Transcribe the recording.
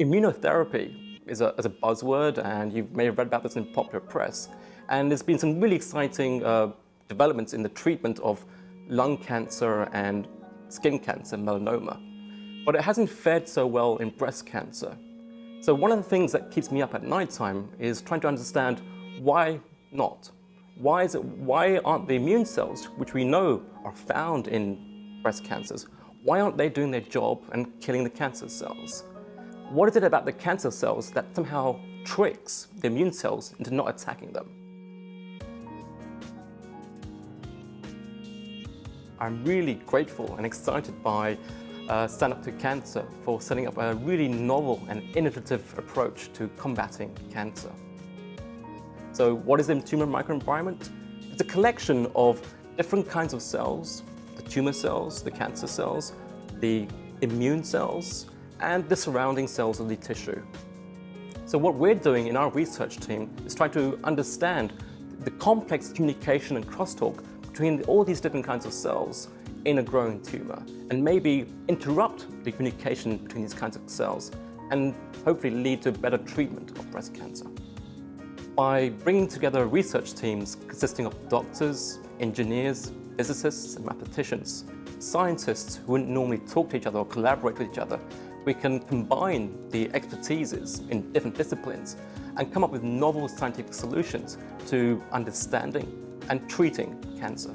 Immunotherapy is a, is a buzzword and you may have read about this in popular press. And there's been some really exciting uh, developments in the treatment of lung cancer and skin cancer, melanoma. But it hasn't fared so well in breast cancer. So one of the things that keeps me up at night time is trying to understand why not? Why, is it, why aren't the immune cells, which we know are found in breast cancers, why aren't they doing their job and killing the cancer cells? What is it about the cancer cells that somehow tricks the immune cells into not attacking them? I'm really grateful and excited by uh, Stand Up to Cancer for setting up a really novel and innovative approach to combating cancer. So what is the tumor microenvironment? It's a collection of different kinds of cells, the tumor cells, the cancer cells, the immune cells, and the surrounding cells of the tissue. So what we're doing in our research team is trying to understand the complex communication and crosstalk between all these different kinds of cells in a growing tumor and maybe interrupt the communication between these kinds of cells and hopefully lead to better treatment of breast cancer. By bringing together research teams consisting of doctors, engineers, physicists and mathematicians, scientists who wouldn't normally talk to each other or collaborate with each other, we can combine the expertises in different disciplines and come up with novel scientific solutions to understanding and treating cancer.